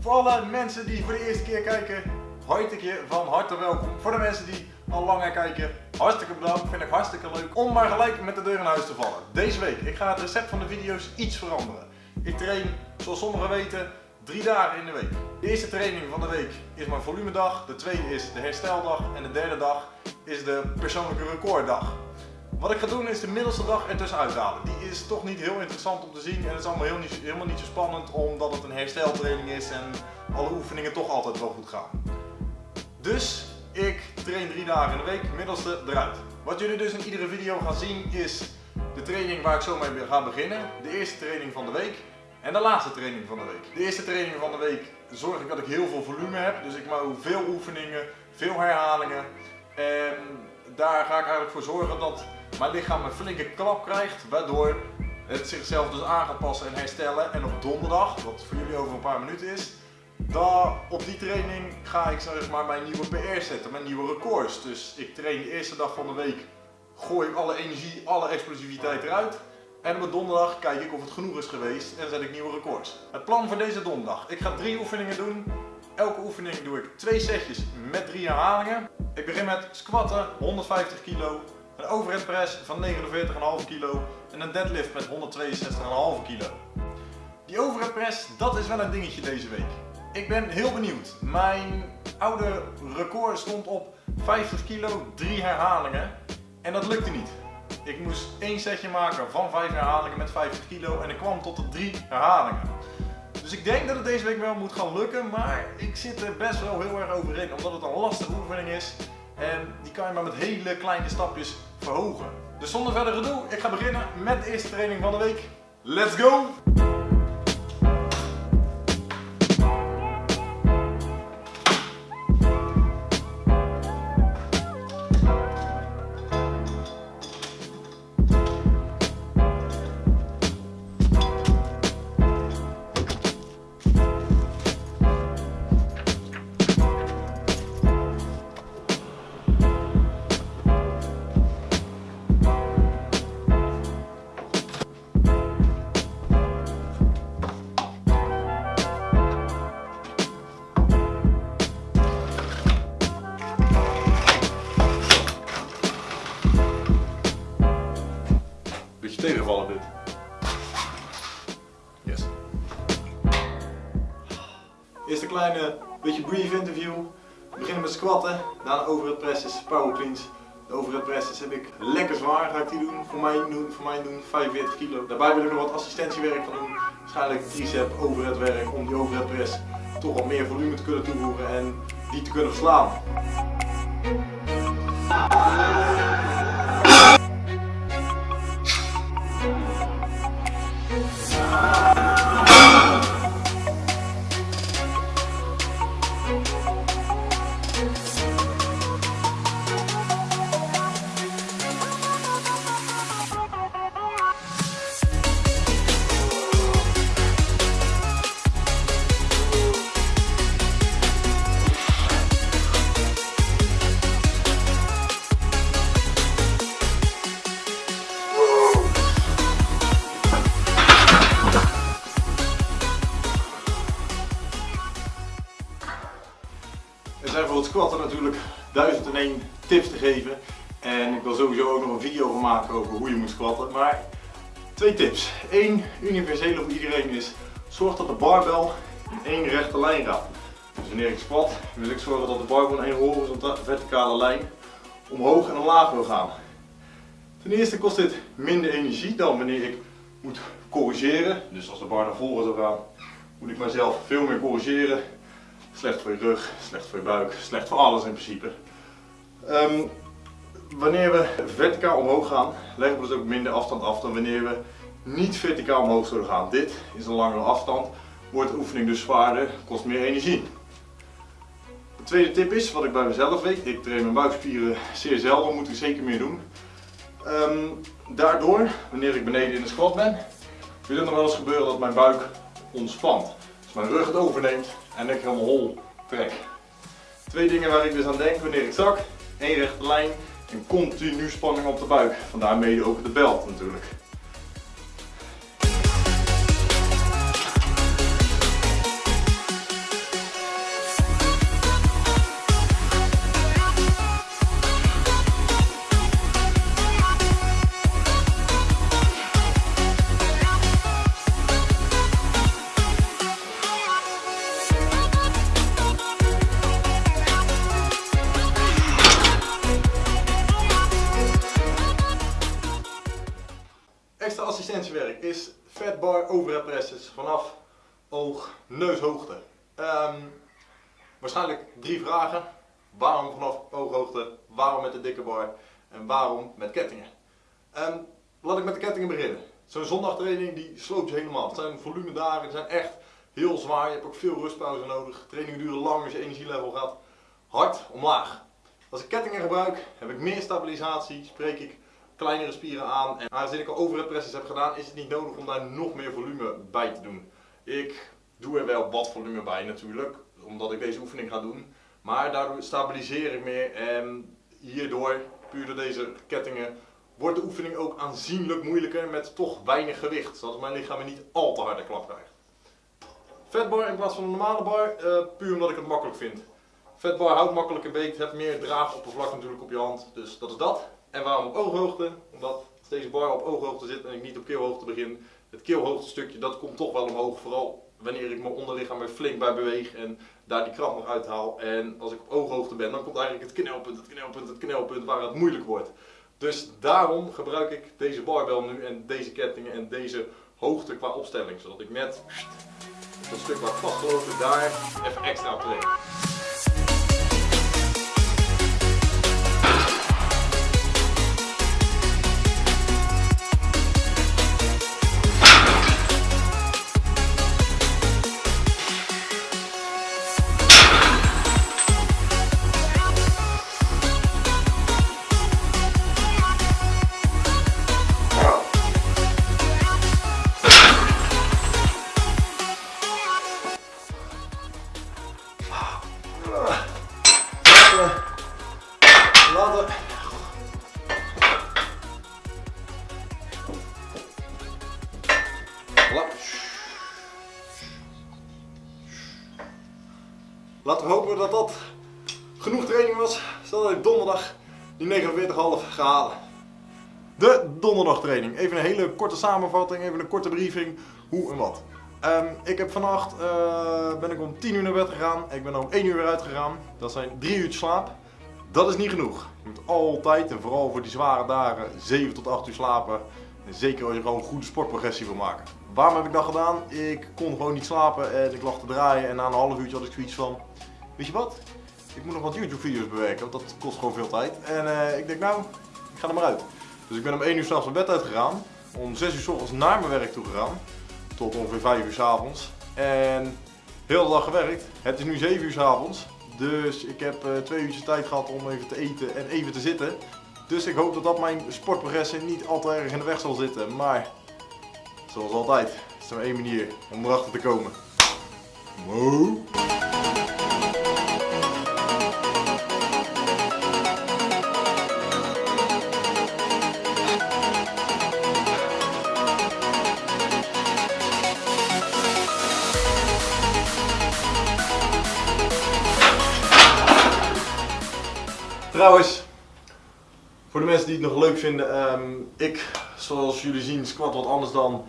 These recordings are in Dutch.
Voor alle mensen die voor de eerste keer kijken, hartelijk van harte welkom. Voor de mensen die al langer kijken, hartstikke bedankt. Vind ik hartstikke leuk om maar gelijk met de deur in huis te vallen. Deze week, ik ga het recept van de video's iets veranderen. Ik train, zoals sommigen weten, drie dagen in de week. De eerste training van de week is mijn volumedag, de tweede is de hersteldag en de derde dag is de persoonlijke recorddag. Wat ik ga doen is de middelste dag ertussen uithalen. Die is toch niet heel interessant om te zien en het is allemaal heel niet, helemaal niet zo spannend omdat het een hersteltraining is en alle oefeningen toch altijd wel goed gaan. Dus ik train drie dagen in de week, middelste eruit. Wat jullie dus in iedere video gaan zien is de training waar ik zo mee ga beginnen. De eerste training van de week en de laatste training van de week. De eerste training van de week zorg ik dat ik heel veel volume heb. Dus ik maak veel oefeningen, veel herhalingen. En daar ga ik eigenlijk voor zorgen dat mijn lichaam een flinke klap krijgt, waardoor het zichzelf dus aan gaat passen en herstellen. En op donderdag, wat voor jullie over een paar minuten is, dan op die training ga ik zeg maar mijn nieuwe PR zetten, mijn nieuwe records. Dus ik train de eerste dag van de week, gooi ik alle energie, alle explosiviteit eruit. En op donderdag kijk ik of het genoeg is geweest en zet ik nieuwe records. Het plan voor deze donderdag. Ik ga drie oefeningen doen. Elke oefening doe ik twee setjes met drie herhalingen. Ik begin met squatten, 150 kilo. Een overhead press van 49,5 kilo en een deadlift met 162,5 kilo. Die overhead press, dat is wel een dingetje deze week. Ik ben heel benieuwd. Mijn oude record stond op 50 kilo, 3 herhalingen. En dat lukte niet. Ik moest één setje maken van 5 herhalingen met 50 kilo en ik kwam tot de 3 herhalingen. Dus ik denk dat het deze week wel moet gaan lukken, maar ik zit er best wel heel erg over in, omdat het een lastige oefening is. En die kan je maar met hele kleine stapjes verhogen. Dus zonder verder gedoe, ik ga beginnen met de eerste training van de week. Let's go! Interview. We beginnen met squatten, daarna overhead presses, power cleans. De overhead presses heb ik lekker zwaar, ga ik die doen. Voor mij doen, voor mij doen 45 kilo. Daarbij wil ik nog wat assistentiewerk doen. Waarschijnlijk tricep, overhead werk om die overhead press toch wat meer volume te kunnen toevoegen en die te kunnen verslaan. Squatten natuurlijk 1001 tips te geven. En ik wil sowieso ook nog een video van maken over hoe je moet squatten. Maar twee tips. Eén universele voor iedereen is, zorg dat de barbel in één rechte lijn gaat. Dus wanneer ik squat, wil ik zorgen dat de barbel in één horizontale verticale lijn omhoog en omlaag wil gaan. Ten eerste kost dit minder energie dan wanneer ik moet corrigeren. Dus als de bar naar voren zou gaan, moet ik mezelf veel meer corrigeren. Slecht voor je rug, slecht voor je buik, slecht voor alles in principe. Ehm, wanneer we verticaal omhoog gaan, leggen we dus ook minder afstand af dan wanneer we niet verticaal omhoog zullen gaan. Dit is een langere afstand, wordt de oefening dus zwaarder, kost meer energie. De tweede tip is, wat ik bij mezelf weet, ik train mijn buikspieren zeer zelden, moet ik zeker meer doen. Ehm, daardoor, wanneer ik beneden in de squat ben, wil het nog wel eens gebeuren dat mijn buik ontspant. Mijn rug het overneemt en ik helemaal hol trek. Twee dingen waar ik dus aan denk wanneer ik zak. één rechte lijn en continu spanning op de buik. Vandaar mede ook de belt natuurlijk. Assistentiewerk is fat bar overhead presses vanaf oog, neushoogte. Ehm, waarschijnlijk drie vragen. Waarom vanaf ooghoogte? Waarom met de dikke bar? En waarom met kettingen? Ehm, laat ik met de kettingen beginnen. Zo'n zondagtraining die sloopt je helemaal. Het zijn volumedagen, die zijn echt heel zwaar. Je hebt ook veel rustpauze nodig. Trainingen duren lang, dus je energielevel gaat hard omlaag. Als ik kettingen gebruik, heb ik meer stabilisatie, spreek ik kleinere spieren aan. En aangezien ik al overhead heb gedaan, is het niet nodig om daar nog meer volume bij te doen. Ik doe er wel wat volume bij natuurlijk, omdat ik deze oefening ga doen. Maar daardoor stabiliseer ik meer en hierdoor, puur door deze kettingen, wordt de oefening ook aanzienlijk moeilijker met toch weinig gewicht. Zodat mijn lichaam niet al te harde klap krijgt. Vetbar in plaats van een normale bar, uh, puur omdat ik het makkelijk vind. Vetbar houdt makkelijker beet, hebt meer draagoppervlak natuurlijk op je hand, dus dat is dat. En waarom op ooghoogte? Omdat deze bar op ooghoogte zit en ik niet op keelhoogte begin, het keelhoogte stukje dat komt toch wel omhoog, vooral wanneer ik mijn onderlichaam er flink bij beweeg en daar die kracht nog uithaal. En als ik op ooghoogte ben, dan komt eigenlijk het knelpunt, het knelpunt, het knelpunt waar het moeilijk wordt. Dus daarom gebruik ik deze barbel nu en deze kettingen en deze hoogte qua opstelling. Zodat ik met dat stuk waar vastgelopen daar even extra op Laten we hopen dat dat genoeg training was, zodat ik donderdag die 49,5 ga halen. De donderdagtraining. Even een hele korte samenvatting, even een korte briefing, hoe en wat. Um, ik heb vannacht, uh, ben ik om 10 uur naar bed gegaan, ik ben om 1 uur weer uitgegaan. Dat zijn 3 uur slaap. Dat is niet genoeg. Je moet altijd, en vooral voor die zware dagen, 7 tot 8 uur slapen. En zeker als je gewoon een goede sportprogressie wil maken. Waarom heb ik dat gedaan? Ik kon gewoon niet slapen en ik lag te draaien en na een half uurtje had ik zoiets van, weet je wat? Ik moet nog wat YouTube video's bewerken, want dat kost gewoon veel tijd. En uh, ik denk nou, ik ga er maar uit. Dus ik ben om 1 uur s'nachts mijn bed uitgegaan, om 6 uur s ochtends naar mijn werk toe gegaan, tot ongeveer 5 uur s avonds. En heel de dag gewerkt. Het is nu 7 uur s avonds, dus ik heb uh, twee uurtjes tijd gehad om even te eten en even te zitten. Dus ik hoop dat dat mijn sportprogressie niet al te erg in de weg zal zitten. Maar zoals altijd is er maar één manier om erachter te komen. Mo. Die het nog leuk vinden, um, ik, zoals jullie zien, squat wat anders dan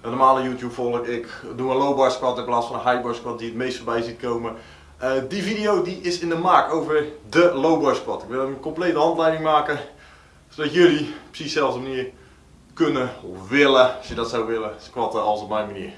een normale YouTube volg. Ik doe een low bar squat in plaats van een high bar squat die het meest voorbij ziet komen. Uh, die video die is in de maak over de low bar squat. Ik wil een complete handleiding maken, zodat jullie precies dezelfde manier kunnen of willen, als je dat zou willen, squatten als op mijn manier.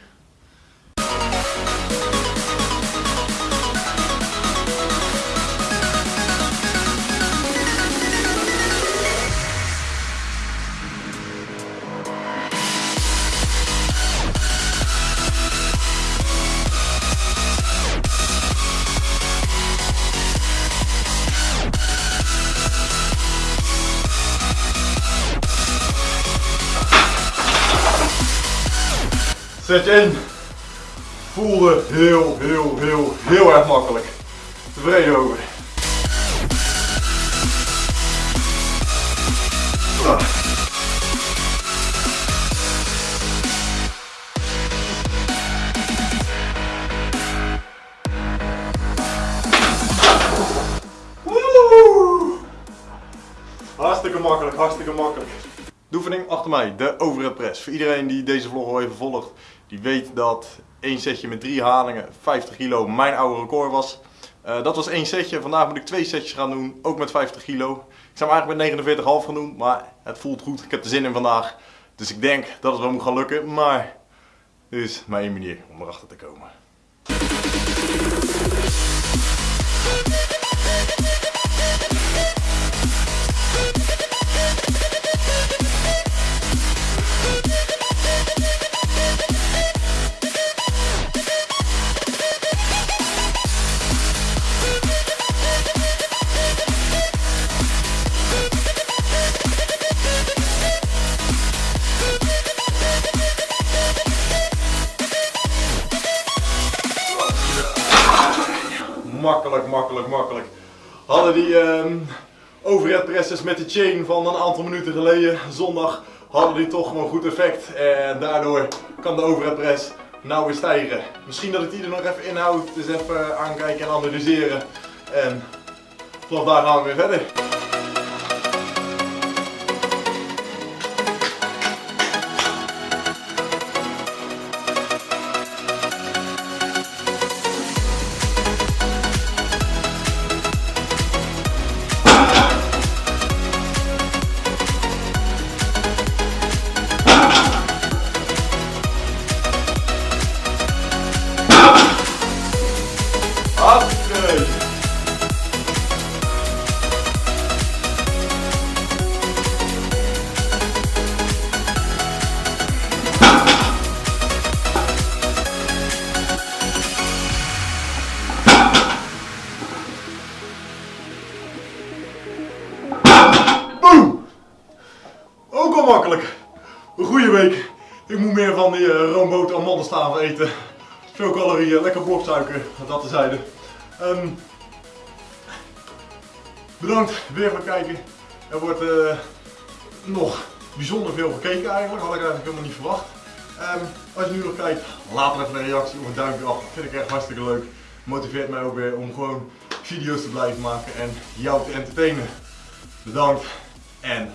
Zet je in. Voelde heel, heel, heel, heel erg makkelijk. Tevreden over. Hartstikke makkelijk, hartstikke makkelijk. De oefening achter mij, de overhead press. Voor iedereen die deze vlog al even volgt, die weet dat één setje met drie halingen 50 kilo mijn oude record was. Uh, dat was één setje, vandaag moet ik twee setjes gaan doen, ook met 50 kilo. Ik zou hem eigenlijk met 49,5 gaan doen, maar het voelt goed, ik heb er zin in vandaag. Dus ik denk dat het wel moet gaan lukken, maar dit is maar één manier om erachter te komen. Makkelijk, makkelijk, makkelijk. Hadden die um, overhead presses met de chain van een aantal minuten geleden, zondag, hadden die toch gewoon goed effect. En daardoor kan de overhead press nou weer stijgen. Misschien dat ik die er nog even inhoud, dus even aankijken en analyseren. En vanaf daar gaan we weer verder. Eten. Veel calorieën, lekker bloksuiker, dat te zijde. Um, bedankt weer voor het kijken. Er wordt uh, nog bijzonder veel gekeken eigenlijk, had ik eigenlijk helemaal niet verwacht. Um, als je nu nog kijkt, laat even een reactie of een duimpje af. Vind ik echt hartstikke leuk. Motiveert mij ook weer om gewoon video's te blijven maken en jou te entertainen. Bedankt en